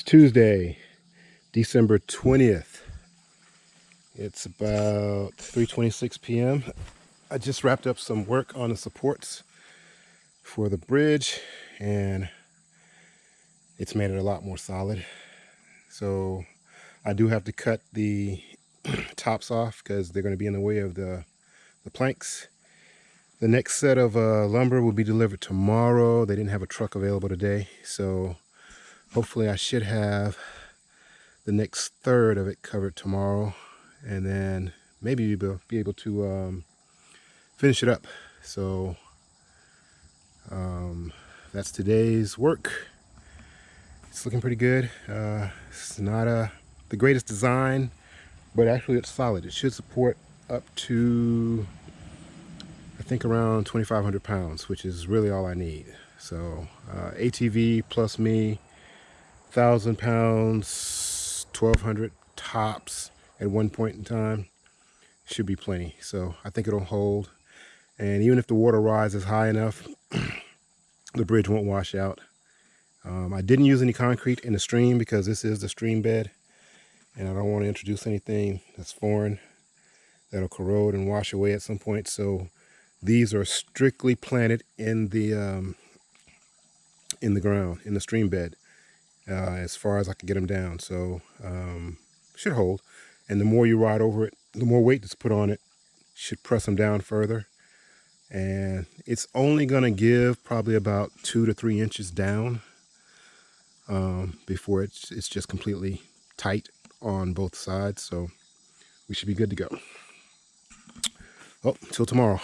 It's Tuesday, December 20th. It's about 3.26 p.m. I just wrapped up some work on the supports for the bridge and it's made it a lot more solid. So I do have to cut the tops off because they're going to be in the way of the, the planks. The next set of uh, lumber will be delivered tomorrow. They didn't have a truck available today, so hopefully I should have the next third of it covered tomorrow and then maybe we'll be able to um, finish it up. So um, that's today's work. It's looking pretty good. Uh, it's not a the greatest design but actually it's solid. It should support up to I think around 2,500 pounds which is really all I need. So uh, ATV plus me thousand pounds, 1200 tops at one point in time should be plenty. So I think it'll hold. And even if the water rises high enough, the bridge won't wash out. Um, I didn't use any concrete in the stream because this is the stream bed and I don't want to introduce anything that's foreign that'll corrode and wash away at some point. So these are strictly planted in the um, in the ground, in the stream bed uh, as far as I can get them down. So um, should hold. And the more you ride over it, the more weight that's put on it should press them down further. And it's only going to give probably about two to three inches down um, before it's, it's just completely tight on both sides. So we should be good to go. Well, until tomorrow.